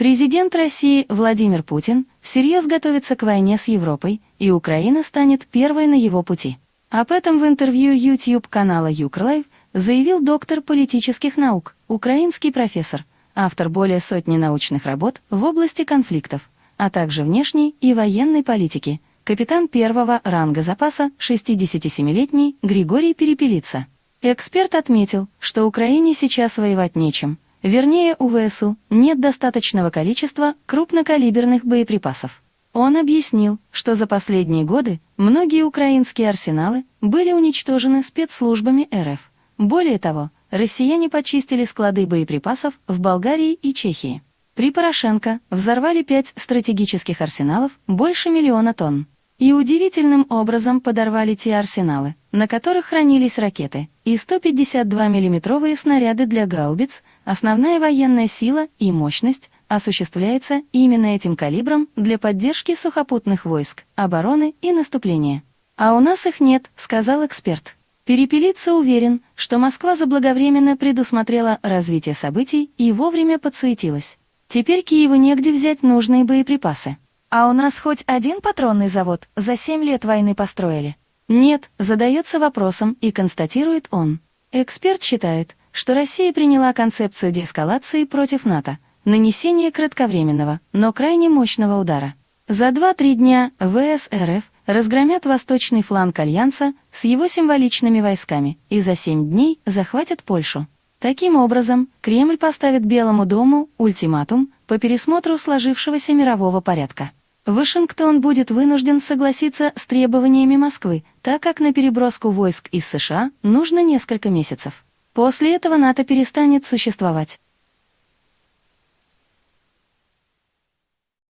Президент России Владимир Путин всерьез готовится к войне с Европой, и Украина станет первой на его пути. Об этом в интервью YouTube-канала Юкрлайв заявил доктор политических наук, украинский профессор, автор более сотни научных работ в области конфликтов, а также внешней и военной политики, капитан первого ранга запаса 67-летний Григорий Перепелица. Эксперт отметил, что Украине сейчас воевать нечем, вернее у ВСУ нет достаточного количества крупнокалиберных боеприпасов. Он объяснил, что за последние годы многие украинские арсеналы были уничтожены спецслужбами РФ. Более того, россияне почистили склады боеприпасов в Болгарии и Чехии. При Порошенко взорвали пять стратегических арсеналов больше миллиона тонн. И удивительным образом подорвали те арсеналы, на которых хранились ракеты, и 152 миллиметровые снаряды для гаубиц, основная военная сила и мощность осуществляется именно этим калибром для поддержки сухопутных войск, обороны и наступления. А у нас их нет, сказал эксперт. Перепелица уверен, что Москва заблаговременно предусмотрела развитие событий и вовремя подсуетилась. Теперь Киеву негде взять нужные боеприпасы. А у нас хоть один патронный завод за 7 лет войны построили? Нет, задается вопросом и констатирует он. Эксперт считает, что Россия приняла концепцию деэскалации против НАТО, нанесение кратковременного, но крайне мощного удара. За 2-3 дня ВС РФ разгромят восточный фланг Альянса с его символичными войсками и за 7 дней захватят Польшу. Таким образом, Кремль поставит Белому дому ультиматум по пересмотру сложившегося мирового порядка. Вашингтон будет вынужден согласиться с требованиями Москвы, так как на переброску войск из США нужно несколько месяцев. После этого НАТО перестанет существовать.